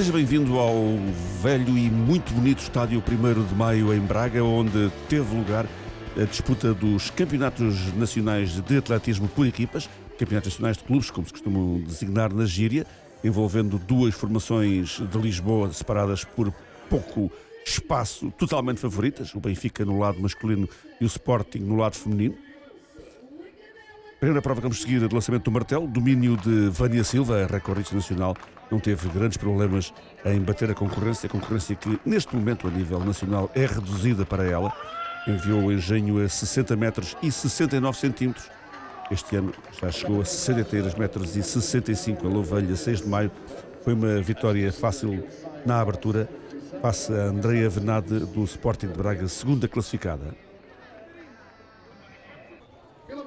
Seja bem-vindo ao velho e muito bonito estádio 1 de Maio em Braga, onde teve lugar a disputa dos campeonatos nacionais de atletismo por equipas, campeonatos nacionais de clubes, como se costumam designar na gíria, envolvendo duas formações de Lisboa separadas por pouco espaço, totalmente favoritas, o Benfica no lado masculino e o Sporting no lado feminino. Primeira prova que vamos seguir do lançamento do martelo, domínio de Vânia Silva, recordista nacional, não teve grandes problemas em bater a concorrência, a concorrência que neste momento a nível nacional é reduzida para ela, enviou o engenho a 60 metros e 69 centímetros, este ano já chegou a 63 metros e 65 a Louvelha, 6 de maio, foi uma vitória fácil na abertura, passa a Andreia Venade do Sporting de Braga, segunda classificada.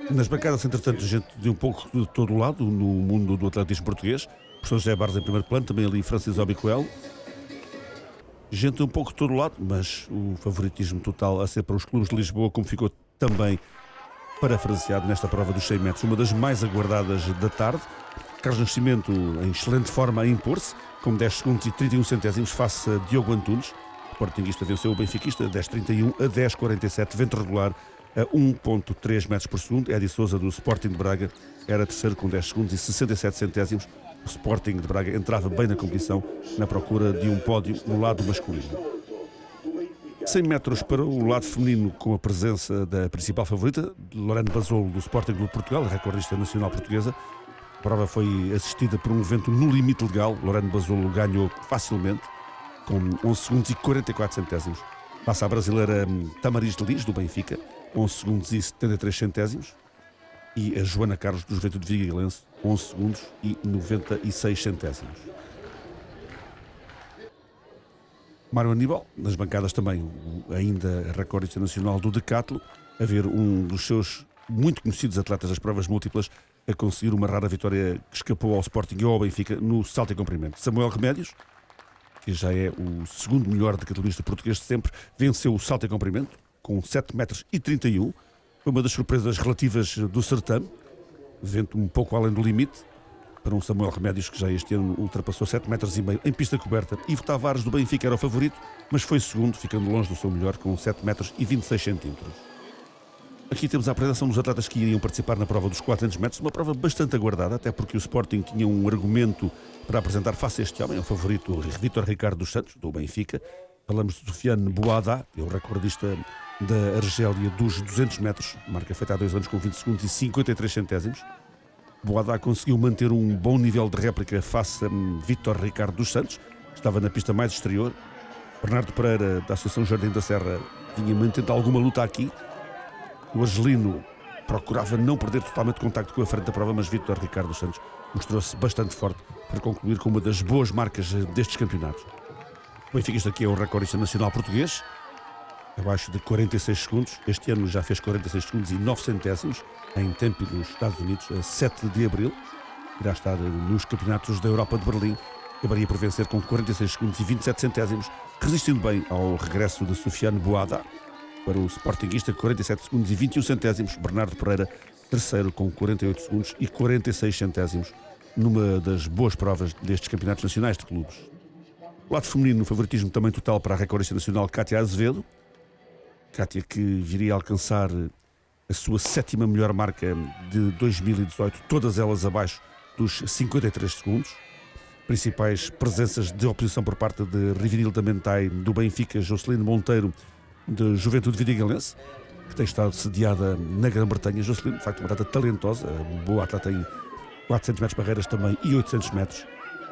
Nas bancadas, entretanto, gente de um pouco de todo lado, no mundo do atletismo português. Professor José Barros em primeiro plano, também ali Francis Obicoel. Gente um pouco de todo lado, mas o favoritismo total a ser para os clubes de Lisboa, como ficou também parafraseado nesta prova dos 100 metros, uma das mais aguardadas da tarde. Carlos Nascimento em excelente forma a impor-se, com 10 segundos e 31 centésimos face a Diogo Antunes. O Sportingista venceu o Benfiquista 10.31 a 10.47, vento regular a 1.3 metros por segundo. Edi Souza do Sporting de Braga era terceiro com 10 segundos e 67 centésimos. O Sporting de Braga entrava bem na competição na procura de um pódio no lado masculino. 100 metros para o lado feminino com a presença da principal favorita, Lorena Basolo do Sporting Clube Portugal, recordista nacional portuguesa. A prova foi assistida por um evento no limite legal. Lorena Basolo ganhou facilmente com 11 segundos e 44 centésimos. Passa a brasileira hum, Tamaris de Lis, do Benfica, 11 segundos e 73 centésimos. E a Joana Carlos, do Juventude Vigalense, 11 segundos e 96 centésimos. Mário Aníbal, nas bancadas também, ainda recorde internacional do Decathlon, a ver um dos seus muito conhecidos atletas das provas múltiplas a conseguir uma rara vitória que escapou ao Sporting e ao Benfica no salto em comprimento. Samuel Remédios, que já é o segundo melhor decatlonista português de sempre, venceu o salto em comprimento, com 7 metros e 31. Foi uma das surpresas relativas do certame, vento um pouco além do limite, para um Samuel Remédios que já este ano ultrapassou 7 metros e meio em pista coberta. Ivo Tavares do Benfica era o favorito, mas foi segundo, ficando longe do seu melhor, com 7 metros e 26 centímetros. Aqui temos a apresentação dos atletas que iriam participar na prova dos 400 metros, uma prova bastante aguardada, até porque o Sporting tinha um argumento para apresentar face a este homem, o favorito Vitor Ricardo dos Santos, do Benfica. Falamos de Sofiane Boada, é o recordista da Argélia dos 200 metros, marca feita há dois anos com 20 segundos e 53 centésimos. Boada conseguiu manter um bom nível de réplica face a Vítor Ricardo dos Santos, que estava na pista mais exterior. Bernardo Pereira, da Associação Jardim da Serra, vinha mantendo alguma luta aqui. O argelino procurava não perder totalmente contacto com a frente da prova, mas Vítor Ricardo dos Santos mostrou-se bastante forte para concluir com uma das boas marcas destes campeonatos. O Benfica, isto aqui é o recordista nacional português, abaixo de 46 segundos. Este ano já fez 46 segundos e 9 centésimos em Tempe, nos Estados Unidos, a 7 de abril. Irá estar nos campeonatos da Europa de Berlim. Acabaria por vencer com 46 segundos e 27 centésimos, resistindo bem ao regresso de Sofiane Boada para o Sportingista, 47 segundos e 21 centésimos. Bernardo Pereira, terceiro, com 48 segundos e 46 centésimos, numa das boas provas destes campeonatos nacionais de clubes. Lado feminino, no favoritismo também total para a recordista nacional Cátia Azevedo, Kátia que viria a alcançar a sua sétima melhor marca de 2018, todas elas abaixo dos 53 segundos. Principais presenças de oposição por parte de Rivinil da Mentai, do Benfica, Jocelyn Monteiro, de Juventude Vidigalense, que tem estado sediada na Grã-Bretanha. Jocelyn, de facto, uma atleta talentosa, boa atleta em 400 metros barreiras também e 800 metros.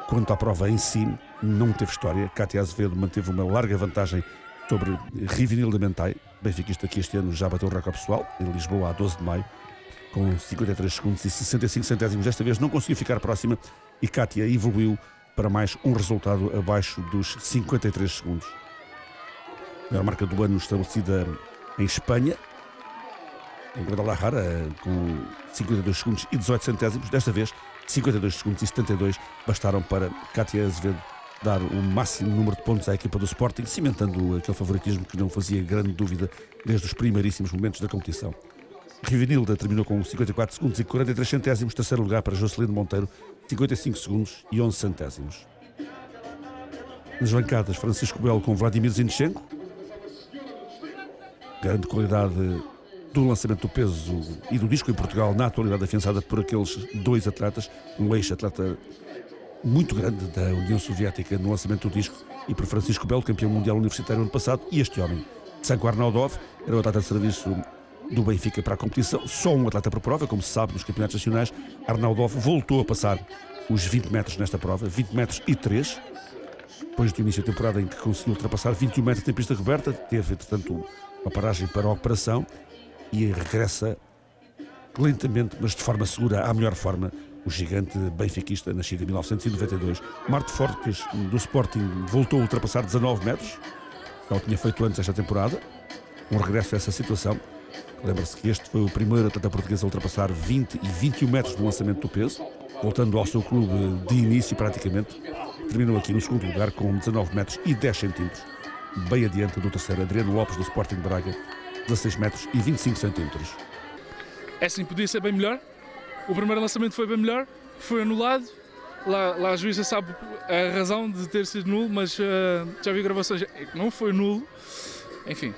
Quanto à prova em si, não teve história. Cátia Azevedo manteve uma larga vantagem sobre Rivinil da Mentai. Benfiquista que este ano já bateu o recorde pessoal, em Lisboa, a 12 de maio, com 53 segundos e 65 centésimos. Desta vez não conseguiu ficar próxima e Kátia evoluiu para mais um resultado abaixo dos 53 segundos. A marca do ano estabelecida em Espanha, em Guadalajara, com 52 segundos e 18 centésimos. Desta vez, 52 segundos e 72 bastaram para Kátia Azevedo dar o máximo número de pontos à equipa do Sporting, cimentando aquele favoritismo que não fazia grande dúvida desde os primeiríssimos momentos da competição. Rivinilda terminou com 54 segundos e 43 centésimos, terceiro lugar para Jocelino Monteiro, 55 segundos e 11 centésimos. Nas bancadas, Francisco Belo com Vladimir Zinchenko. Grande qualidade do lançamento do peso e do disco em Portugal, na atualidade afiançada por aqueles dois atletas, um ex-atleta muito grande da União Soviética no lançamento do disco e por Francisco Belo, campeão mundial universitário ano passado, e este homem, Sanko Arnaudov, era o atleta de serviço do Benfica para a competição, só um atleta por prova, como se sabe nos campeonatos nacionais. Arnaudov voltou a passar os 20 metros nesta prova, 20 metros e 3, depois do início da temporada em que conseguiu ultrapassar 21 metros em pista coberta, teve, entretanto, uma paragem para a operação e regressa lentamente, mas de forma segura, à melhor forma, o gigante benfiquista, nascido em 1992. Marte Fortes, do Sporting, voltou a ultrapassar 19 metros, não tinha feito antes esta temporada. Um regresso a essa situação. Lembra-se que este foi o primeiro atleta português a ultrapassar 20 e 21 metros do lançamento do peso, voltando ao seu clube de início praticamente. Terminou aqui no segundo lugar com 19 metros e 10 centímetros, bem adiante do terceiro Adriano Lopes do Sporting Braga, 16 metros e 25 centímetros. É sim, podia ser bem melhor. O primeiro lançamento foi bem melhor, foi anulado. Lá, lá a juíza sabe a razão de ter sido nulo, mas uh, já vi gravações que não foi nulo. Enfim,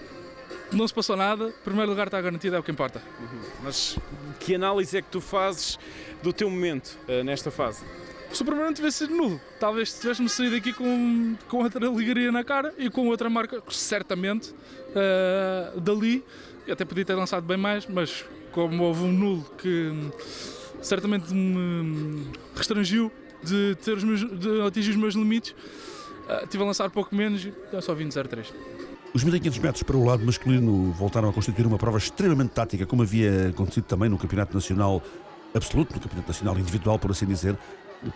não se passou nada, primeiro lugar está garantido, é o que importa. Uhum. Mas que análise é que tu fazes do teu momento uh, nesta fase? Se o primeiro não tivesse sido nulo, talvez tivéssemos saído aqui com, com outra ligaria na cara e com outra marca, certamente, uh, dali. Eu até podia ter lançado bem mais, mas como houve um nulo que certamente me restringiu de, ter os meus, de atingir os meus limites, uh, tive a lançar pouco menos e só vim de 0,3. Os 1500 metros para o lado masculino voltaram a constituir uma prova extremamente tática, como havia acontecido também no Campeonato Nacional Absoluto, no Campeonato Nacional Individual, por assim dizer,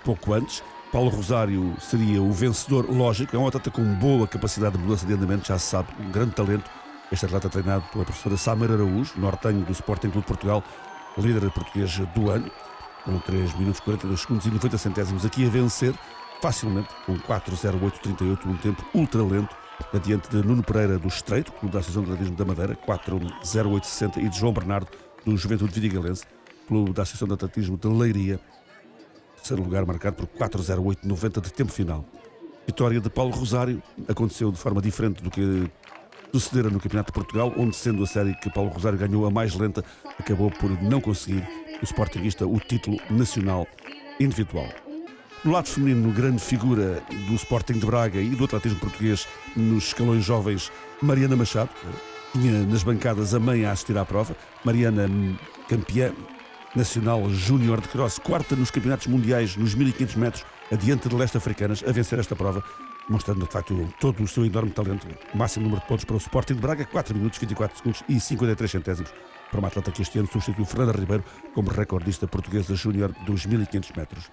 pouco antes. Paulo Rosário seria o vencedor, lógico, é um atleta com boa capacidade de mudança de andamento, já se sabe, um grande talento. Este atleta treinado pela professora Samara Araújo, nortenho do Sporting Clube de Portugal, líder português do ano, com 3 minutos 42 segundos e 90 centésimos aqui a vencer, facilmente, com 4.08.38, um tempo ultra lento, adiante de Nuno Pereira do Estreito, Clube da Associação de Atletismo da Madeira, 4.08.60 e de João Bernardo do Juventude Vidigalense, Clube da Associação de Atletismo de Leiria, terceiro lugar marcado por 4.08.90 de tempo final. Vitória de Paulo Rosário aconteceu de forma diferente do que sucedera no Campeonato de Portugal, onde, sendo a série que Paulo Rosário ganhou a mais lenta, acabou por não conseguir o Sportingista o título nacional individual. No lado feminino, grande figura do Sporting de Braga e do atletismo português nos escalões jovens, Mariana Machado, tinha nas bancadas a mãe a assistir à prova. Mariana, campeã nacional júnior de cross, quarta nos campeonatos mundiais nos 1500 metros, adiante de leste africanas, a vencer esta prova, mostrando de facto todo o seu enorme talento. Máximo número de pontos para o Sporting de Braga, 4 minutos, 24 segundos e 53 centésimos para uma atleta que este ano substituiu Fernanda Ribeiro como recordista portuguesa júnior dos 1500 metros.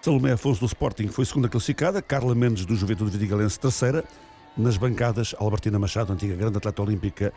Salomé Afonso do Sporting foi segunda classificada, Carla Mendes do Juventude Vidigalense terceira. Nas bancadas, Albertina Machado, antiga grande atleta olímpica,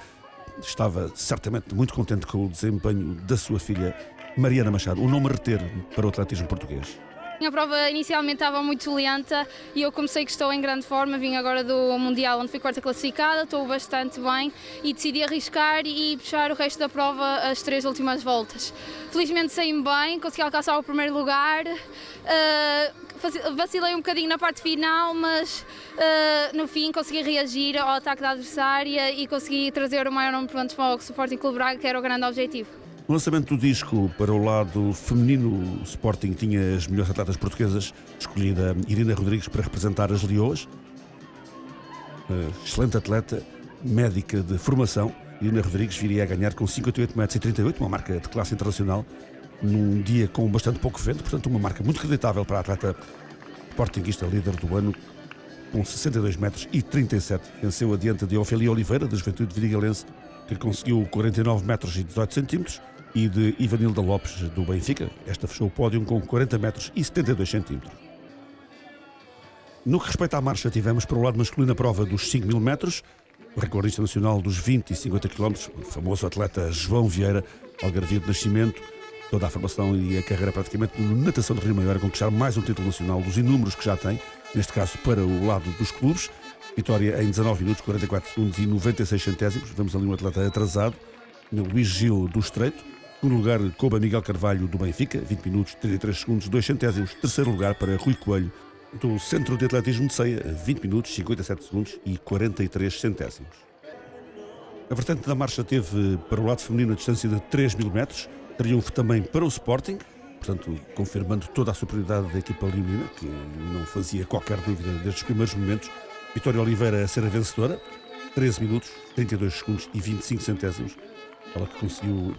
estava certamente muito contente com o desempenho da sua filha Mariana Machado, o nome a reter para o atletismo português. A prova inicialmente estava muito lenta e eu comecei que estou em grande forma, vim agora do Mundial onde fui quarta classificada, estou bastante bem e decidi arriscar e puxar o resto da prova as três últimas voltas. Felizmente saí-me bem, consegui alcançar o primeiro lugar, uh, vacilei um bocadinho na parte final, mas uh, no fim consegui reagir ao ataque da adversária e consegui trazer o maior número de pontos para o Sporting Clube Braga, que era o grande objetivo. No lançamento do disco para o lado feminino, o Sporting tinha as melhores atletas portuguesas, escolhida Irina Rodrigues para representar as Leoas. Excelente atleta, médica de formação. Irina Rodrigues viria a ganhar com 58 metros e 38, uma marca de classe internacional, num dia com bastante pouco vento, portanto uma marca muito acreditável para a atleta sportinguista líder do ano, com 62 metros e 37. Venceu adiante de Ofélia Oliveira, da Juventude Vidigalense, que conseguiu 49 metros e 18 centímetros e de Ivanilda Lopes, do Benfica. Esta fechou o pódio com 40 metros e 72 centímetros. No que respeita à marcha, tivemos para o lado masculino a prova dos 5 mil metros, o recordista nacional dos 20 e 50 km, o famoso atleta João Vieira, algarvio de nascimento, toda a formação e a carreira praticamente no natação de Rio Maior, a conquistar mais um título nacional dos inúmeros que já tem, neste caso para o lado dos clubes. Vitória em 19 minutos, 44 segundos e 96 centésimos. Vemos ali um atleta atrasado, Luís Gil do Estreito. Segundo lugar, coube a Miguel Carvalho do Benfica, 20 minutos, 33 segundos, 2 centésimos. Terceiro lugar para Rui Coelho do Centro de Atletismo de Ceia, 20 minutos, 57 segundos e 43 centésimos. A vertente da marcha teve para o lado feminino a distância de 3 mil metros, triunfo também para o Sporting, portanto, confirmando toda a superioridade da equipa leonina, que não fazia qualquer dúvida desde os primeiros momentos. Vitória Oliveira a ser a vencedora, 13 minutos, 32 segundos e 25 centésimos. Ela que conseguiu,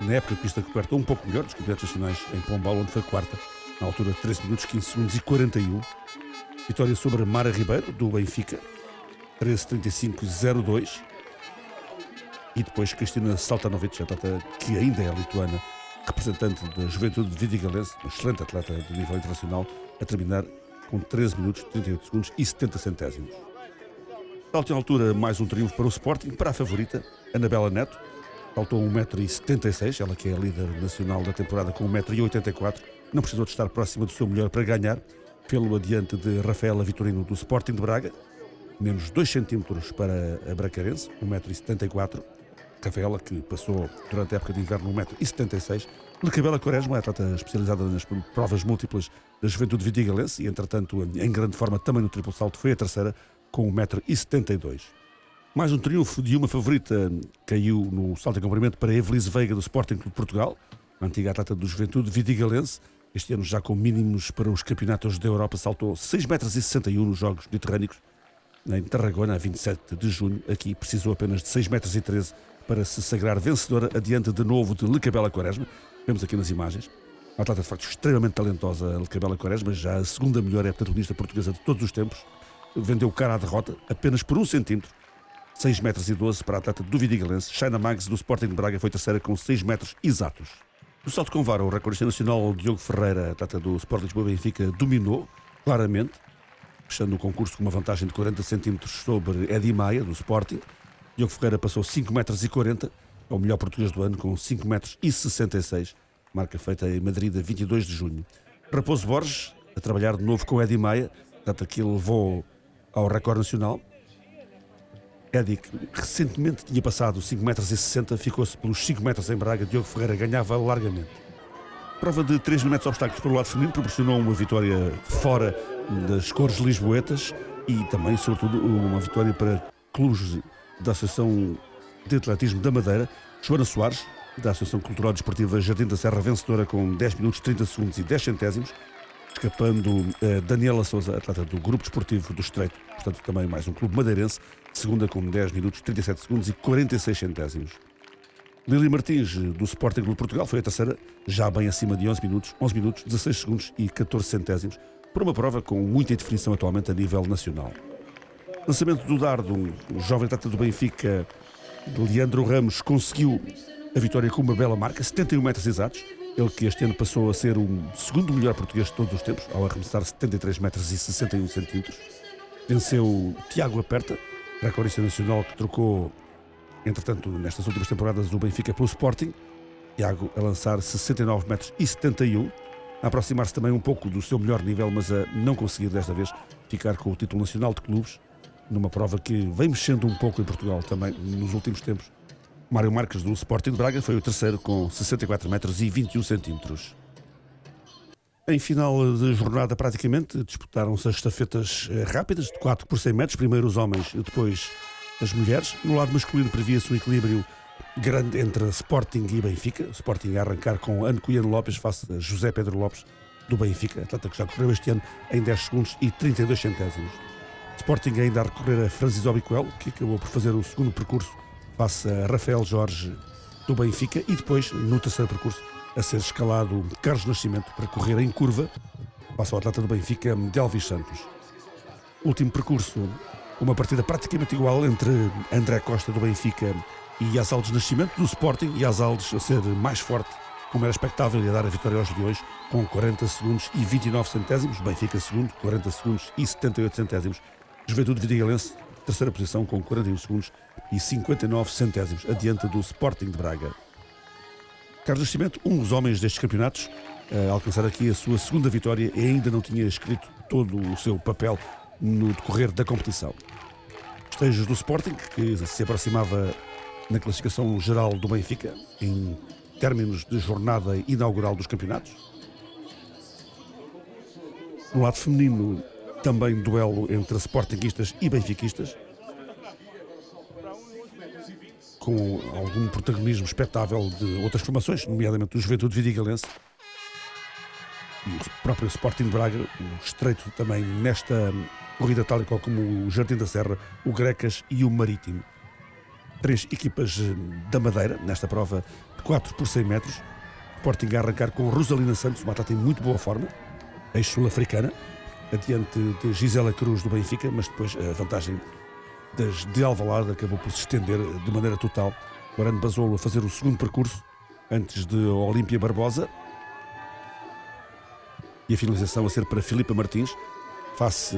na época de pista coberta, um pouco melhor dos campeonatos nacionais em Pombal, onde foi quarta, na altura 13 minutos, 15 segundos e 41. Vitória sobre Mara Ribeiro, do Benfica, 13.35.02. E depois Cristina Saltanovic, atleta que ainda é lituana, representante da juventude de Vidigalense, uma excelente atleta do nível internacional, a terminar com 13 minutos, 38 segundos e 70 centésimos. Salto em altura, mais um triunfo para o Sporting, para a favorita, Anabela Neto. Saltou 1,76m, ela que é a líder nacional da temporada com 1,84m, não precisou de estar próxima do seu melhor para ganhar, pelo adiante de Rafaela Vitorino do Sporting de Braga, menos 2 cm para a Bracarense, 1,74m. Rafaela, que passou durante a época de inverno 1,76m. Lecabela Quaresma, atleta especializada nas provas múltiplas da juventude vidigalense e, entretanto, em grande forma também no triplo salto, foi a terceira, com 1,72m. Mais um triunfo de uma favorita caiu no salto em comprimento para Evelise Veiga do Sporting Clube de Portugal, antiga atleta do Juventude Vidigalense. Este ano já com mínimos para os campeonatos da Europa, saltou 6,61 m nos Jogos Mediterrânicos em Tarragona, a 27 de junho. Aqui precisou apenas de 6,13 m para se sagrar vencedora adiante de novo de Lecabela Quaresma. Vemos aqui nas imagens. Uma atleta de facto extremamente talentosa, Lecabela Quaresma, já a segunda melhor heptatlonista portuguesa de todos os tempos. Vendeu cara à derrota apenas por um centímetro 6 metros e 12 para a atleta do Vidigalense. China Mags do Sporting de Braga foi terceira com 6 metros exatos. No salto com vara, o recordista nacional Diogo Ferreira, atleta do Sport Lisboa Benfica, dominou claramente, fechando o concurso com uma vantagem de 40 centímetros sobre Edi Maia, do Sporting. Diogo Ferreira passou 5 metros e 40, é o melhor português do ano, com 5 metros e 66, marca feita em Madrid a 22 de junho. Raposo Borges, a trabalhar de novo com Edi Maia, data que levou ao recorde nacional, Que recentemente tinha passado 5,60 metros, ficou-se pelos 5 metros em Braga. Diogo Ferreira ganhava largamente. Prova de 3 mil metros obstáculos pelo lado feminino proporcionou uma vitória fora das cores lisboetas e também, sobretudo, uma vitória para clubes da Associação de Atletismo da Madeira. Joana Soares, da Associação Cultural Desportiva Jardim da Serra, vencedora com 10 minutos 30 segundos e 10 centésimos, escapando uh, Daniela Souza, atleta do Grupo Desportivo do Estreito, portanto também mais um clube madeirense, segunda com 10 minutos 37 segundos e 46 centésimos. Lili Martins, do Sporting Clube Portugal, foi a terceira, já bem acima de 11 minutos, 11 minutos, 16 segundos e 14 centésimos, por uma prova com muita definição atualmente a nível nacional. Lançamento do dardo, o jovem atleta do Benfica, Leandro Ramos, conseguiu a vitória com uma bela marca, 71 metros exatos. Ele que este ano passou a ser o segundo melhor português de todos os tempos, ao arremessar 73 metros e 61 centímetros. Venceu Tiago Aperta, recordista nacional que trocou, entretanto, nestas últimas temporadas, o Benfica pelo Sporting. Tiago a lançar 69 metros e 71, a aproximar-se também um pouco do seu melhor nível, mas a não conseguir desta vez ficar com o título nacional de clubes, numa prova que vem mexendo um pouco em Portugal também nos últimos tempos. Mário Marques do Sporting de Braga foi o terceiro com 64 metros e 21 centímetros. Em final de jornada, praticamente, disputaram-se as estafetas eh, rápidas, de 4 por 100 metros, primeiro os homens e depois as mulheres. No lado masculino previa-se um equilíbrio grande entre Sporting e Benfica. Sporting a arrancar com Ano Cunhano Lopes face a José Pedro Lopes do Benfica, atleta que já correu este ano em 10 segundos e 32 centésimos. Sporting ainda a recorrer a Francis Obiquel, que acabou por fazer o segundo percurso face a Rafael Jorge do Benfica e depois, no terceiro percurso, a ser escalado Carlos Nascimento para correr em curva, passa o atleta do Benfica, Delvis Santos. Último percurso, uma partida praticamente igual entre André Costa do Benfica e Azaldes Nascimento do Sporting e Azaldes a ser mais forte, como era expectável, e a dar a vitória aos Leões com 40 segundos e 29 centésimos, Benfica segundo, 40 segundos e 78 centésimos. Juventude Vidigalense, terceira posição com 41 segundos e 59 centésimos, adiante do Sporting de Braga. Carlos Nascimento, um dos homens destes campeonatos, a alcançar aqui a sua segunda vitória e ainda não tinha escrito todo o seu papel no decorrer da competição. Estejos do Sporting, que se aproximava na classificação geral do Benfica, em términos de jornada inaugural dos campeonatos. No lado feminino, também duelo entre sportinguistas e benfiquistas, com algum protagonismo expectável de outras formações, nomeadamente o Juventude Vidigalense e o próprio Sporting de Braga, o estreito também nesta corrida tal e qual como o Jardim da Serra, o Grecas e o Marítimo. Três equipas eh, da Madeira, nesta prova de 4 por 100 metros. Sporting a arrancar com Rosalina Santos, uma atleta em muito boa forma, ex-sul-africana, adiante de Gisela Cruz do Benfica, mas depois a vantagem das de Alvalade acabou por se estender de maneira total. O Arano Basolo a fazer o segundo percurso, antes de Olímpia Barbosa, e a finalização a ser para Filipa Martins, face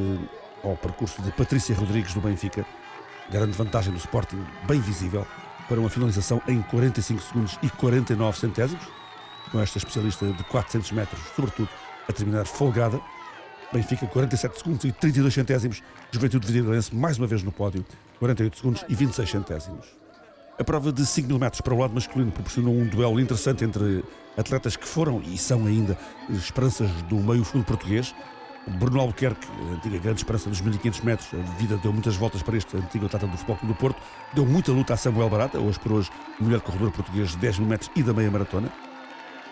ao percurso de Patrícia Rodrigues do Benfica. Grande vantagem do Sporting, bem visível, para uma finalização em 45 segundos e 49 centésimos, com esta especialista de 400 metros, sobretudo, a terminar folgada. Benfica 47 segundos e 32 centésimos, Juventude Vidigalense mais uma vez no pódio, 48 segundos e 26 centésimos. A prova de 5 mil metros para o lado masculino proporcionou um duelo interessante entre atletas que foram e são ainda esperanças do meio fundo português. Bruno Albuquerque, antiga grande esperança dos 1500 metros, a vida deu muitas voltas para este antigo atleta do Futebol Clube do Porto, deu muita luta a Samuel Barata, hoje por hoje melhor corredor português de 10 mil metros e da meia maratona.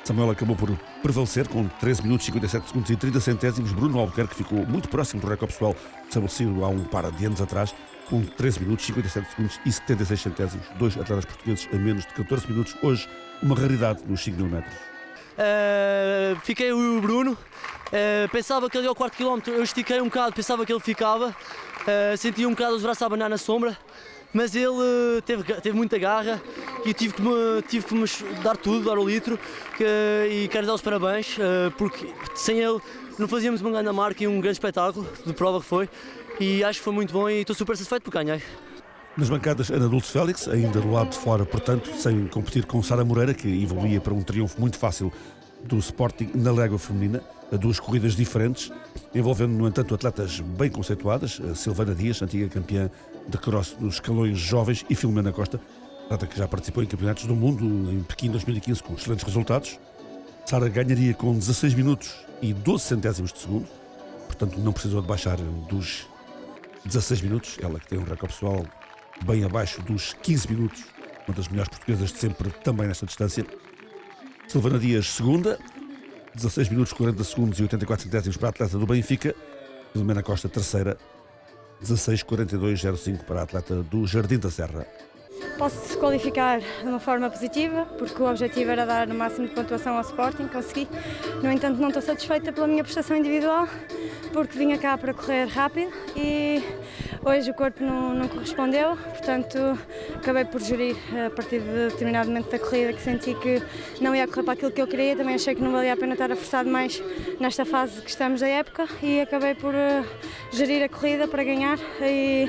Samuel acabou por prevalecer com 13 minutos, 57 segundos e 30 centésimos. Bruno Albuquerque ficou muito próximo do recorde pessoal estabelecido há um par de anos atrás, com 13 minutos, 57 segundos e 76 centésimos. Dois atletas portugueses a menos de 14 minutos. Hoje, uma raridade nos 5 mil metros. Uh, fiquei o Bruno. Uh, pensava que ia ao quarto quilómetro, eu estiquei um bocado, pensava que ele ficava. Uh, senti um bocado os braços a abanar na sombra mas ele teve, teve muita garra e tive que, me, tive que me dar tudo, dar o litro que, e quero dar os parabéns eh, porque sem ele não fazíamos uma grande marca e um grande espetáculo de prova que foi e acho que foi muito bom e estou super satisfeito por ganhar. Nas bancadas, Ana Dulce Félix, ainda do lado de fora, portanto, sem competir com Sara Moreira, que evoluía para um triunfo muito fácil do Sporting na Légua Feminina, a duas corridas diferentes, envolvendo, no entanto, atletas bem conceituadas, a Silvana Dias, antiga campeã de cross nos escalões jovens, e Filomena Costa, atleta que já participou em campeonatos do mundo em Pequim 2015 com excelentes resultados. Sara ganharia com 16 minutos e 12 centésimos de segundo, portanto não precisou de baixar dos 16 minutos, ela que tem um recorde pessoal bem abaixo dos 15 minutos, uma das melhores portuguesas de sempre também nesta distância. Silvana Dias, segunda, 16 minutos, 40 segundos e 84 centésimos para a atleta do Benfica. Filomena Costa, terceira, 16:42:05 para a atleta do Jardim da Serra. Posso desqualificar de uma forma positiva, porque o objetivo era dar o máximo de pontuação ao Sporting, consegui. No entanto, não estou satisfeita pela minha prestação individual, porque vinha cá para correr rápido e hoje o corpo não, não correspondeu, portanto acabei por gerir a partir de determinado momento da corrida que senti que não ia correr para aquilo que eu queria, também achei que não valia a pena estar a forçar mais nesta fase que estamos da época e acabei por uh, gerir a corrida para ganhar e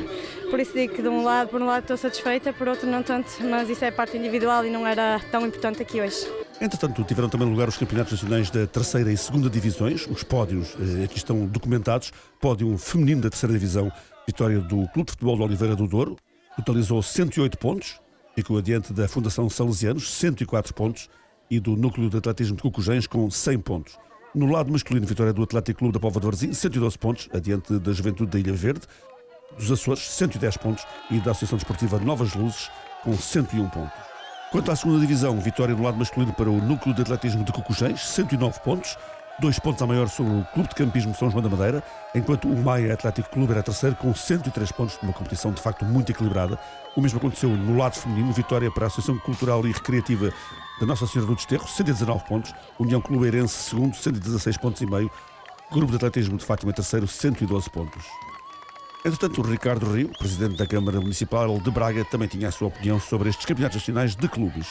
por isso digo que de um lado, por um lado estou satisfeita, por outro não tanto, mas isso é parte individual e não era tão importante aqui hoje. Entretanto, tiveram também lugar os campeonatos nacionais da terceira e segunda divisões. Os pódios eh, aqui estão documentados. Pódio feminino da terceira divisão, vitória do Clube de Futebol de Oliveira do Douro, totalizou 108 pontos, ficou adiante da Fundação Salesianos, 104 pontos, e do Núcleo de Atletismo de Cucujães, com 100 pontos. No lado masculino, vitória do Atlético Clube da Póvoa de Varzim, 112 pontos, adiante da Juventude da Ilha Verde, dos Açores, 110 pontos, e da Associação Desportiva Novas Luzes, com 101 pontos. Quanto à segunda divisão, vitória do lado masculino para o Núcleo de Atletismo de Cucujães, 109 pontos, dois pontos a maior sobre o Clube de Campismo São João da Madeira, enquanto o Maia Atlético Clube era terceiro com 103 pontos, numa competição de facto muito equilibrada. O mesmo aconteceu no lado feminino, vitória para a Associação Cultural e Recreativa da Nossa Senhora do Desterro, 119 pontos, União Clubeirense segundo, 116 pontos e meio, Grupo de Atletismo de Fátima terceiro, 112 pontos. Entretanto, o Ricardo Rio, presidente da Câmara Municipal de Braga, também tinha a sua opinião sobre estes campeonatos nacionais de clubes.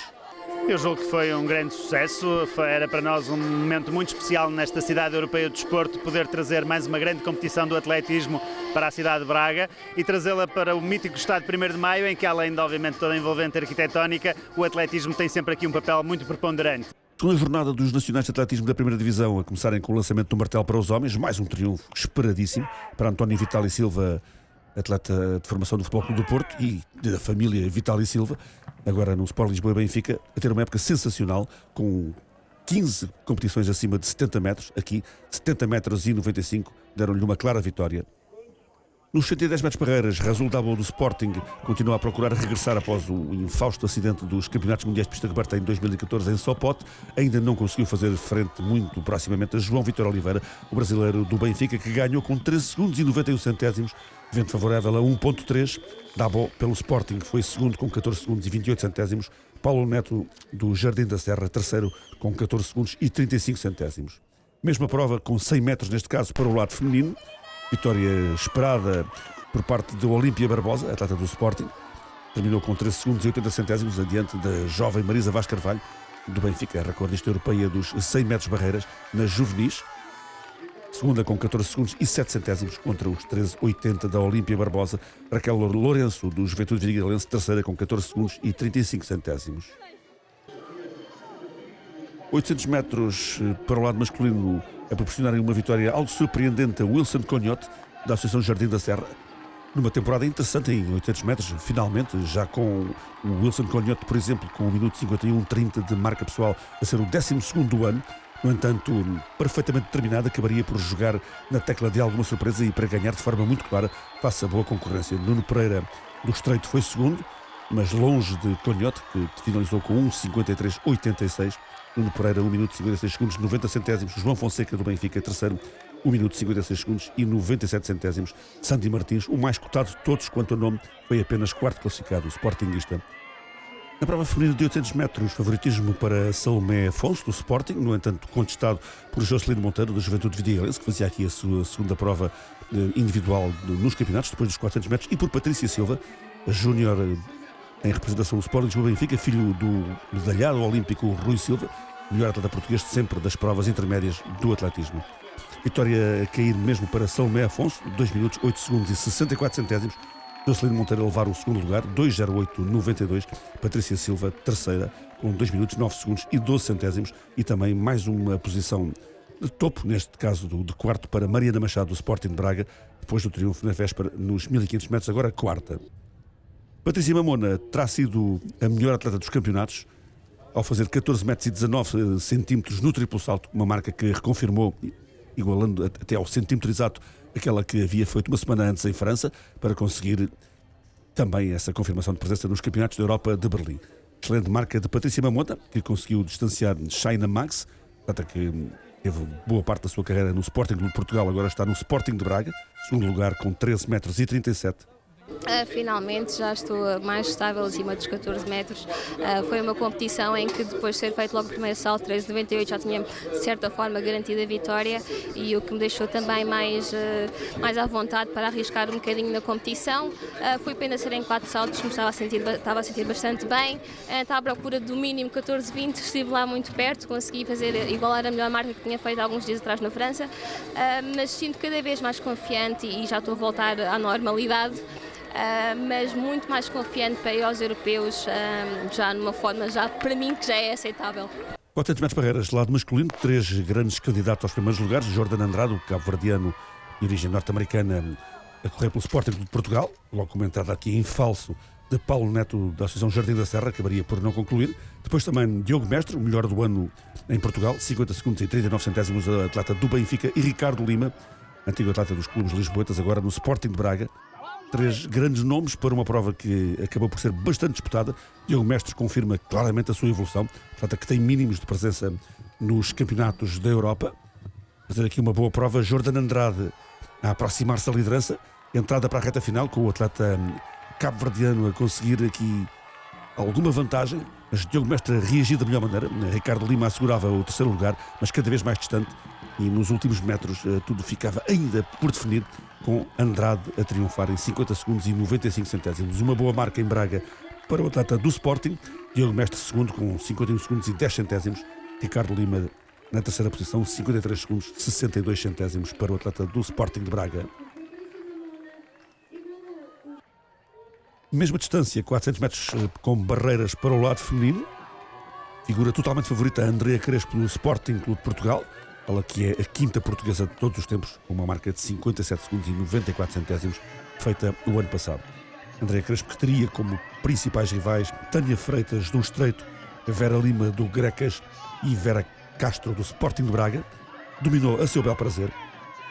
Eu julgo que foi um grande sucesso, era para nós um momento muito especial nesta cidade europeia do desporto poder trazer mais uma grande competição do atletismo para a cidade de Braga e trazê-la para o mítico estado 1 de Maio, em que além de obviamente toda a envolvente arquitetónica, o atletismo tem sempre aqui um papel muito preponderante. Com a jornada dos Nacionais de Atletismo da Primeira Divisão a começarem com o lançamento do martelo para os homens, mais um triunfo esperadíssimo para António Vitali Silva, atleta de formação do Futebol Clube do Porto e da família Vitali Silva, agora no Sport Lisboa e Benfica, a ter uma época sensacional, com 15 competições acima de 70 metros. Aqui, 70 metros e 95 deram-lhe uma clara vitória. Nos 110 metros barreiras, Razul Dabo do Sporting continua a procurar regressar após o infausto acidente dos Campeonatos Mundiais de Pista Coberta em 2014 em Sopot. Ainda não conseguiu fazer frente muito proximamente a João Vitor Oliveira, o brasileiro do Benfica, que ganhou com 13 segundos e 91 centésimos, vento favorável a 1.3. Dabo pelo Sporting foi segundo com 14 segundos e 28 centésimos. Paulo Neto do Jardim da Serra, terceiro com 14 segundos e 35 centésimos. Mesma prova com 100 metros neste caso para o lado feminino. Vitória esperada por parte do Olímpia Barbosa, atleta do Sporting. Terminou com 13 segundos e 80 centésimos adiante da jovem Marisa Vaz Carvalho, do Benfica, recordista europeia dos 100 metros barreiras, nas juvenis. Segunda com 14 segundos e 7 centésimos contra os 13,80 da Olímpia Barbosa. Raquel Lourenço, do Juventude Vidigalense, terceira com 14 segundos e 35 centésimos. 800 metros eh, para o lado masculino a proporcionarem uma vitória algo surpreendente a Wilson Conhote, da Associação Jardim da Serra, numa temporada interessante em 800 metros, finalmente, já com o Wilson Conhote, por exemplo, com 1 minuto 51-30 de marca pessoal, a ser o 12 do ano. No entanto, perfeitamente determinado, acabaria por jogar na tecla de alguma surpresa e para ganhar de forma muito clara, face a boa concorrência. Nuno Pereira do Estreito foi segundo, mas longe de Conhote, que finalizou com 1,53,86. Nuno Pereira, 1 minuto e 56 segundos, 90 centésimos. João Fonseca do Benfica, terceiro, 1 minuto e 56 segundos e 97 centésimos. Sandy Martins, o mais cotado de todos quanto ao nome, foi apenas quarto classificado, o Sportingista. Na prova feminina de 800 metros, favoritismo para Salomé Afonso, do Sporting, no entanto contestado por Jocelyn Monteiro, da Juventude Vidigalense, que fazia aqui a sua segunda prova eh, individual nos campeonatos, depois dos 400 metros, e por Patrícia Silva, júnior eh, em representação do Sporting de Benfica, filho do medalhado olímpico Rui Silva, melhor atleta português de sempre das provas intermédias do atletismo. Vitória a cair mesmo para Salomé Afonso, 2 minutos 8 segundos e 64 centésimos. Jocelyn Monteiro a levar o segundo lugar, 2,08,92. Patrícia Silva, terceira, com 2 minutos 9 segundos e 12 centésimos. E também mais uma posição de topo, neste caso de quarto, para Mariana Machado, do Sporting de Braga, depois do triunfo na véspera nos 1500 metros, agora quarta. Patrícia Mamona terá sido a melhor atleta dos campeonatos, ao fazer 14 metros e 19 centímetros no triplo salto, uma marca que reconfirmou, igualando até ao centímetro exato aquela que havia feito uma semana antes em França, para conseguir também essa confirmação de presença nos campeonatos da Europa de Berlim. Excelente marca de Patrícia Mamota, que conseguiu distanciar Shaina Max, até que teve boa parte da sua carreira no Sporting de Portugal, agora está no Sporting de Braga, segundo lugar com 13 metros e 37 Uh, finalmente já estou mais estável acima dos 14 metros. Uh, foi uma competição em que depois de ser feito logo o primeiro salto, 13,98, já tinha de certa forma garantida a vitória e o que me deixou também mais, uh, mais à vontade para arriscar um bocadinho na competição. foi pena ser em quatro saltos, me estava a sentir, estava a sentir bastante bem. estava à procura do mínimo 14,20, estive lá muito perto, consegui fazer igualar a melhor marca que tinha feito alguns dias atrás na França, mas sinto cada vez mais confiante e já estou a voltar à normalidade. Uh, mas muito mais confiante para ir aos europeus, uh, já numa forma, já para mim, que já é aceitável. 400 metros barreiras, lado masculino, três grandes candidatos aos primeiros lugares. Jordan Andrade, o cabo-verdiano de origem norte-americana, a correr pelo Sporting de Portugal, logo com uma entrada aqui em falso de Paulo Neto da Associação Jardim da Serra, acabaria por não concluir. Depois também Diogo Mestre, o melhor do ano em Portugal, 50 segundos e 39 centésimos, atleta do Benfica, e Ricardo Lima, antigo atleta dos clubes lisboetas, agora no Sporting de Braga, três grandes nomes para uma prova que acabou por ser bastante disputada. Diogo Mestres confirma claramente a sua evolução, trata que tem mínimos de presença nos campeonatos da Europa. Fazer aqui uma boa prova, Jordan Andrade a aproximar-se da liderança, entrada para a reta final com o atleta cabo-verdiano a conseguir aqui alguma vantagem, mas Diogo Mestre reagiu da melhor maneira. Ricardo Lima assegurava o terceiro lugar, mas cada vez mais distante, e nos últimos metros eh, tudo ficava ainda por definir com Andrade a triunfar em 50 segundos e 95 centésimos. Uma boa marca em Braga para o atleta do Sporting. Diogo Mestre segundo com 51 segundos e 10 centésimos. Ricardo Lima na terceira posição, 53 segundos, 62 centésimos para o atleta do Sporting de Braga. Mesma distância, 400 metros eh, com barreiras para o lado feminino. Figura totalmente favorita Andrea Crespo no Sporting Clube de Portugal ela que é a quinta portuguesa de todos os tempos, uma marca de 57 segundos e 94 centésimos, feita o ano passado. André Crespo, que teria como principais rivais Tânia Freitas do Estreito, Vera Lima do Grecas e Vera Castro do Sporting de Braga, dominou a seu bel prazer,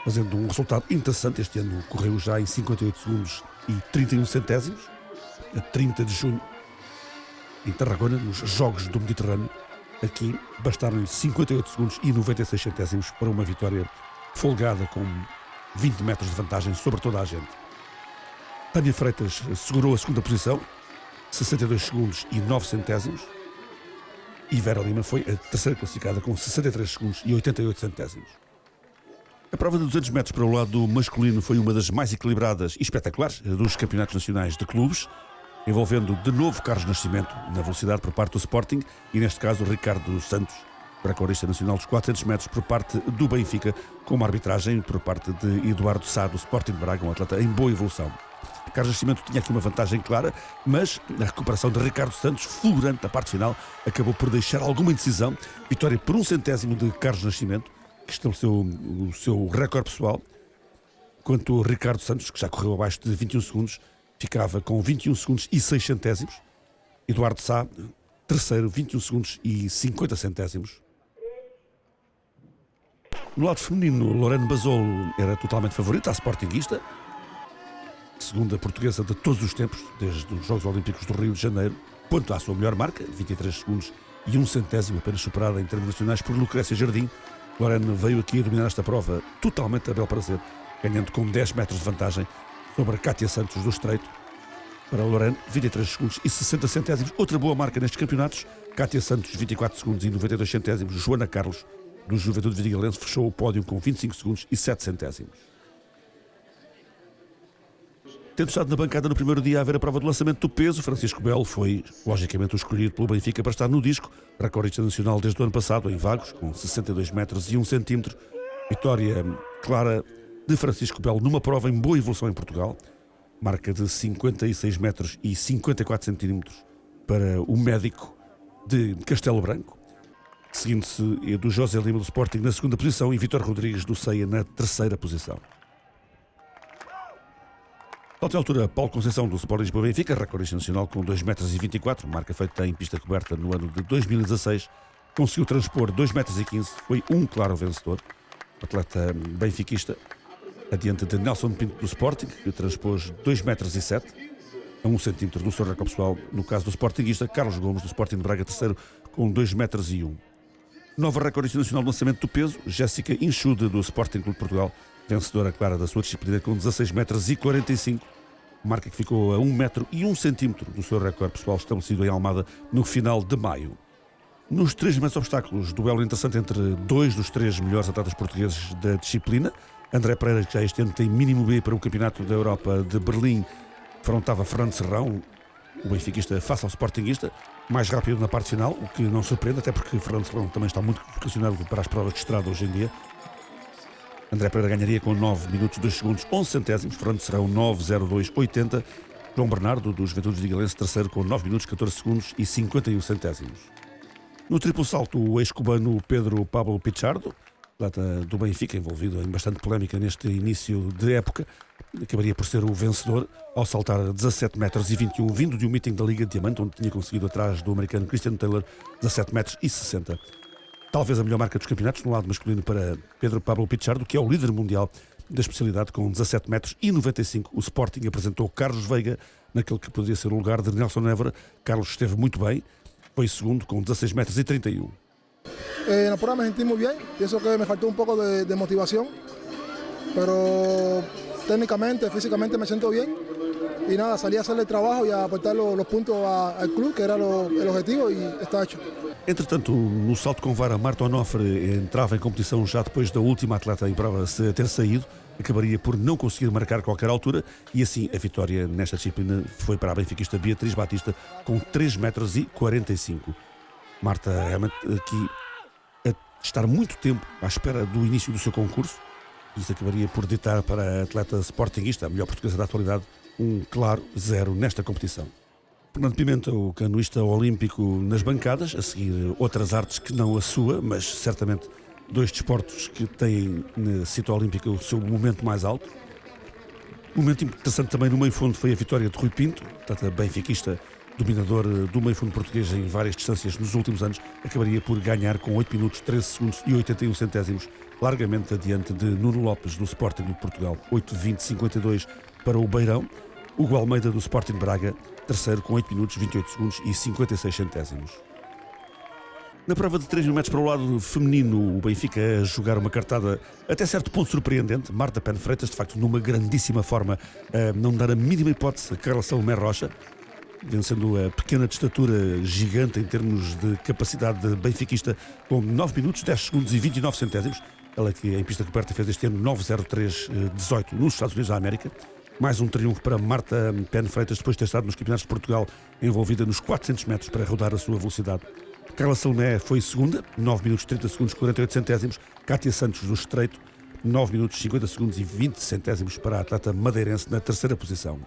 fazendo um resultado interessante. Este ano correu já em 58 segundos e 31 centésimos, a 30 de junho, em Tarragona, nos Jogos do Mediterrâneo. Aqui bastaram-lhe 58 segundos e 96 centésimos para uma vitória folgada com 20 metros de vantagem sobre toda a gente. Tânia Freitas segurou a segunda posição, 62 segundos e 9 centésimos. E Vera Lima foi a terceira classificada com 63 segundos e 88 centésimos. A prova de 200 metros para o lado masculino foi uma das mais equilibradas e espetaculares dos campeonatos nacionais de clubes, envolvendo de novo Carlos Nascimento na velocidade por parte do Sporting e, neste caso, Ricardo Santos, recordista nacional dos 400 metros por parte do Benfica, com uma arbitragem por parte de Eduardo Sá, do Sporting de Braga, um atleta em boa evolução. Carlos Nascimento tinha aqui uma vantagem clara, mas a recuperação de Ricardo Santos, fulgurante na parte final, acabou por deixar alguma indecisão. Vitória por um centésimo de Carlos Nascimento, que estabeleceu o seu recorde pessoal. Quanto Ricardo Santos, que já correu abaixo de 21 segundos, ficava com 21 segundos e 6 centésimos. Eduardo Sá, terceiro, 21 segundos e 50 centésimos. No lado feminino, Lorena Basolo era totalmente favorita, a sportinguista, segunda portuguesa de todos os tempos, desde os Jogos Olímpicos do Rio de Janeiro, quanto à sua melhor marca, 23 segundos e um centésimo, apenas superada em termos nacionais por Lucrécia Jardim. Lorena veio aqui a dominar esta prova totalmente a bel prazer, ganhando com 10 metros de vantagem sobre Cátia Santos do Estreito. Para Lorena, 23 segundos e 60 centésimos, outra boa marca nestes campeonatos. Cátia Santos, 24 segundos e 92 centésimos. Joana Carlos, do Juventude Vidigalense, fechou o pódio com 25 segundos e 7 centésimos. Tendo estado na bancada no primeiro dia a ver a prova do lançamento do peso, Francisco Belo foi, logicamente, o escolhido pelo Benfica para estar no disco, recordista nacional desde o ano passado, em Vagos, com 62 metros e 1 centímetro. Vitória clara de Francisco Belo numa prova em boa evolução em Portugal, marca de 56 metros e 54 centímetros para o médico de Castelo Branco, seguindo-se do José Lima do Sporting na segunda posição e Vitor Rodrigues do Ceia na terceira posição. Outra altura, Paulo Conceição do Sport Lisboa Benfica, recordista nacional com 2,24 metros, marca feita em pista coberta no ano de 2016, conseguiu transpor 2,15 metros, foi um claro vencedor, atleta benfiquista, adiante de Nelson Pinto do Sporting, que transpôs 2,07 metros, a 1 centímetro do seu recorde pessoal, no caso do Sportingista, Carlos Gomes do Sporting de Braga, terceiro, com 2,01 metros. Nova recordista nacional de lançamento do peso, Jéssica Inchude do Sporting Clube de Portugal, vencedora clara da sua disciplina com 16 metros e 45, marca que ficou a 1 metro e 1 centímetro do seu recorde pessoal estabelecido em Almada no final de maio. Nos três primeiros obstáculos, duelo interessante entre dois dos três melhores atletas portugueses da disciplina. André Pereira, que já este ano tem mínimo B para o Campeonato da Europa de Berlim, afrontava Fernando Serrão, o benfiquista face ao sportinguista, mais rápido na parte final, o que não surpreende, até porque Fernando Serrão também está muito vocacionado para as provas de estrada hoje em dia. André Pereira ganharia com 9 minutos 2 segundos 11 centésimos. Fernando Serrão 9,02 80. João Bernardo, do Juventude Vigalense, terceiro com 9 minutos 14 segundos e 51 centésimos. No triplo salto, o ex-cubano Pedro Pablo Pichardo, atleta do Benfica, envolvido em bastante polémica neste início de época, acabaria por ser o vencedor ao saltar 17 metros e 21, vindo de um meeting da Liga de Diamante, onde tinha conseguido atrás do americano Christian Taylor 17 metros e 60 talvez a melhor marca dos campeonatos, no lado masculino para Pedro Pablo Pichardo, que é o líder mundial da especialidade com 17 metros e 95. O Sporting apresentou Carlos Veiga naquele que poderia ser o lugar de Nelson Évora. Carlos esteve muito bem, foi segundo com 16 metros e 31. Eh, na prueba me sentí muy bien, pienso que me faltó un poco de, de motivación, pero técnicamente, físicamente me siento bien y nada, salí a hacer el trabajo y a aportar los, los puntos a, al club, que era lo, el objetivo y está hecho. Entretanto, no salto com vara, Marta Onofre entrava em competição já depois da última atleta em prova ter saído, acabaria por não conseguir marcar qualquer altura e assim a vitória nesta disciplina foi para a benfiquista Beatriz Batista com 3 metros e 45. Marta realmente aqui estar muito tempo à espera do início do seu concurso, isso acabaria por ditar para a atleta sportinguista, a melhor portuguesa da atualidade, um claro zero nesta competição. Fernando Pimenta, o canoista olímpico nas bancadas, a seguir outras artes que não a sua, mas certamente dois desportos que têm na cita olímpica o seu momento mais alto. Um momento interessante também no meio fundo foi a vitória de Rui Pinto, portanto, benfiquista dominador eh, do meio fundo português em várias distâncias nos últimos anos, acabaria por ganhar com 8 minutos, 13 segundos e 81 centésimos, largamente adiante de Nuno Lopes do Sporting de Portugal, 8-20-52 para o Beirão. Hugo Almeida do Sporting Braga, terceiro com 8 minutos, 28 segundos e 56 centésimos. Na prova de 3 mil metros para o lado feminino, o Benfica a jogar uma cartada até certo ponto surpreendente. Marta Pen Freitas, de facto, numa grandíssima forma, não dar a mínima hipótese a Carla Salomé Rocha, vencendo a pequena de estatura gigante em termos de capacidade de benfiquista, com 9 minutos, 10 segundos e 29 centésimos. Ela que em pista coberta fez este ano 9.03.18 nos Estados Unidos da América. Mais um triunfo para Marta Pen Freitas, depois de ter estado nos campeonatos de Portugal, envolvida nos 400 metros para rodar a sua velocidade. Carla Salomé foi segunda, 9 minutos 30 segundos 48 centésimos. Cátia Santos do Estreito, 9 minutos 50 segundos e 20 centésimos para a atleta madeirense na terceira posição.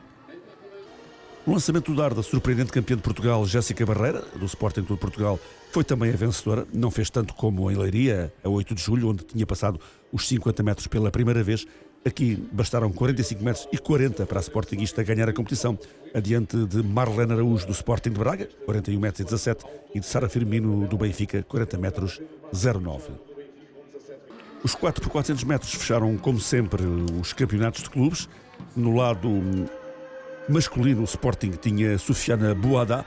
O lançamento do dar da surpreendente campeã de Portugal, Jéssica Barreira, do Sporting de Portugal, foi também a vencedora. Não fez tanto como em Leiria, a 8 de julho, onde tinha passado os 50 metros pela primeira vez. Aqui bastaram 45 metros e 40 para a Sportingista ganhar a competição, adiante de Marlene Araújo, do Sporting de Braga, 41 metros e 17, e de Sara Firmino, do Benfica, 40 metros 09. Os 4 por 400 metros fecharam, como sempre, os campeonatos de clubes. No lado masculino, o Sporting tinha Sofiana Boada,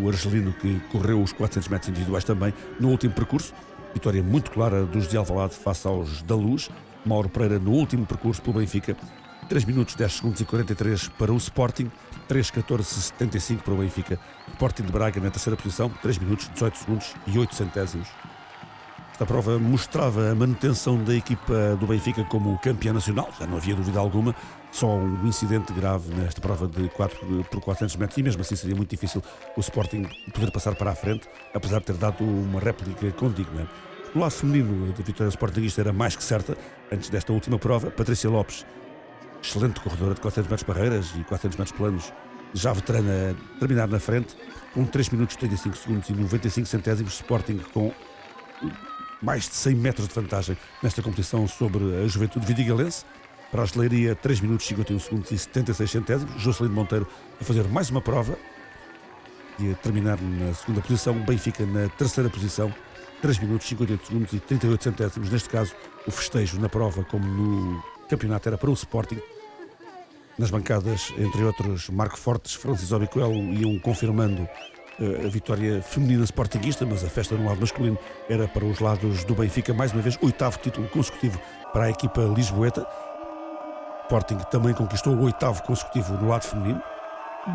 o argelino que correu os 400 metros individuais também no último percurso. Vitória muito clara dos de Alvalade face aos da Luz. Mauro Pereira no último percurso pelo Benfica. 3 minutos 10 segundos e 43 para o Sporting, 3 14 75 para o Benfica. Sporting de Braga na terceira posição, 3 minutos 18 segundos e 8 centésimos. Esta prova mostrava a manutenção da equipa do Benfica como campeã nacional, já não havia dúvida alguma, só um incidente grave nesta prova de 4 por 400 metros e mesmo assim seria muito difícil o Sporting poder passar para a frente, apesar de ter dado uma réplica condigna. No lado feminino, a vitória sportinguista era mais que certa antes desta última prova. Patrícia Lopes, excelente corredora de 400 metros barreiras e 400 metros planos, já veterana a terminar na frente, com 3 minutos 35 segundos e 95 centésimos, Sporting com mais de 100 metros de vantagem nesta competição sobre a juventude vidigalense. Para a artilharia, 3 minutos 51 segundos e 76 centésimos. Jocelyn Monteiro a fazer mais uma prova e a terminar na segunda posição. Benfica na terceira posição, 3 minutos 58 segundos e 38 centésimos. Neste caso, o festejo na prova, como no campeonato, era para o Sporting. Nas bancadas, entre outros, Marco Fortes, Francis Obicoel iam confirmando a vitória feminina sportinguista, mas a festa no lado masculino era para os lados do Benfica, mais uma vez, oitavo título consecutivo para a equipa lisboeta. Sporting também conquistou o oitavo consecutivo no lado feminino.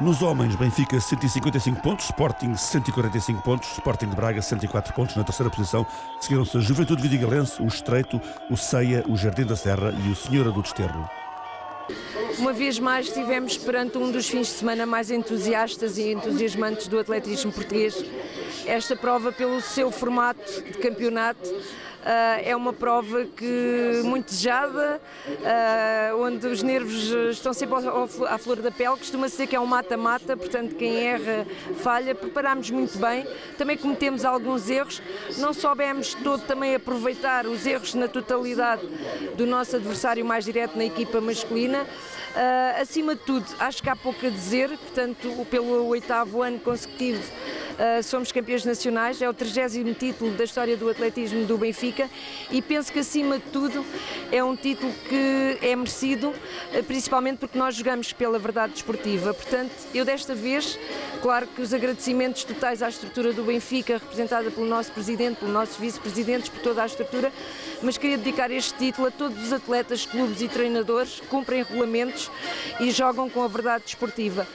Nos homens, Benfica 155 pontos, Sporting 145 pontos, Sporting de Braga 104 pontos na terceira posição. Seguiram-se a Juventude Vidigalense, o Estreito, o Ceia, o Jardim da Serra e o Senhora do Desterro. Uma vez mais estivemos perante um dos fins de semana mais entusiastas e entusiasmantes do atletismo português. Esta prova, pelo seu formato de campeonato, é uma prova que muito desejada, uh, onde os nervos estão sempre à flor da pele. Costuma-se dizer que é um mata-mata, portanto, quem erra falha. Preparámos muito bem, também cometemos alguns erros, não soubemos todo também aproveitar os erros na totalidade do nosso adversário mais direto na equipa masculina. Uh, acima de tudo, acho que há pouco a dizer, portanto, pelo oitavo ano consecutivo, somos campeões nacionais, é o 30 título da história do atletismo do Benfica e penso que, acima de tudo, é um título que é merecido, uh, principalmente porque nós jogamos pela verdade desportiva. Portanto, eu desta vez, claro que os agradecimentos totais à estrutura do Benfica, representada pelo nosso presidente, pelos nossos vice-presidentes, por toda a estrutura, mas queria dedicar este título a todos os atletas, clubes e treinadores que cumprem regulamentos e jogam com a verdade desportiva.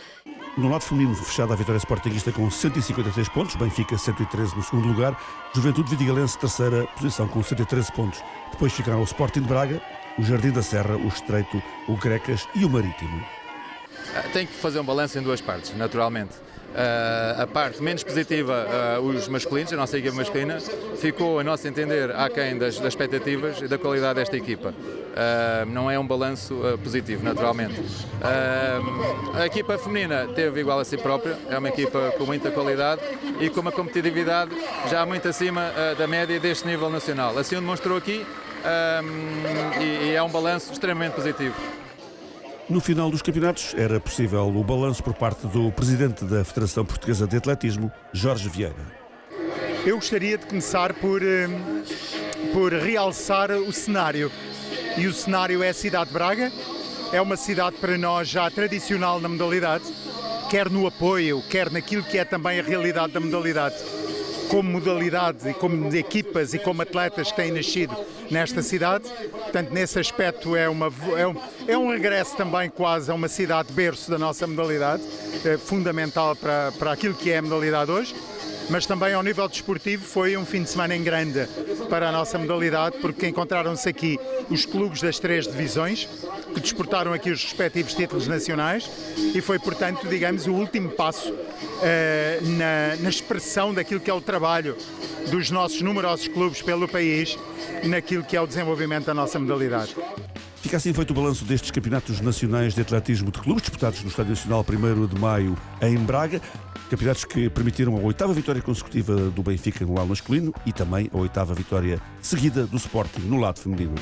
No lado feminino, fechada a vitória sportinguista com 153 pontos, Benfica 113 no segundo lugar, Juventude Vidigalense terceira posição com 113 pontos. Depois ficaram o Sporting de Braga, o Jardim da Serra, o Estreito, o Grecas e o Marítimo. Tem que fazer um balanço em duas partes, naturalmente. Uh, a parte menos positiva, uh, os masculinos, a nossa equipa masculina, ficou, a nosso entender, aquém das, das expectativas e da qualidade desta equipa. Uh, não é um balanço positivo, naturalmente. a equipa feminina teve igual a si própria, é uma equipa com muita qualidade e com uma competitividade já muito acima da média deste nível nacional. Assim o demonstrou aqui e, e é um balanço extremamente positivo. No final dos campeonatos era possível o balanço por parte do presidente da Federação Portuguesa de Atletismo, Jorge Vieira. Eu gostaria de começar por, eh, por realçar o cenário. E o cenário é a cidade de Braga. É uma cidade para nós já tradicional na modalidade, quer no apoio, quer naquilo que é também a realidade da modalidade como modalidade e como equipas e como atletas que têm nascido nesta cidade. Portanto, nesse aspecto é, uma, é, um, é um regresso também quase a uma cidade berço da nossa modalidade, é fundamental para, para aquilo que é a modalidade hoje mas também ao nível desportivo foi um fim de semana em grande para a nossa modalidade, porque encontraram-se aqui os clubes das três divisões, que disputaram aqui os respectivos títulos nacionais, e foi, portanto, digamos, o último passo uh, na, na expressão daquilo que é o trabalho dos nossos numerosos clubes pelo país, naquilo que é o desenvolvimento da nossa modalidade. Fica assim feito o balanço destes campeonatos nacionais de atletismo de clubes, disputados no Estádio Nacional 1 de maio em Braga. Campeonatos que permitiram a oitava vitória consecutiva do Benfica no lado masculino e também a oitava vitória seguida do Sporting no lado feminino.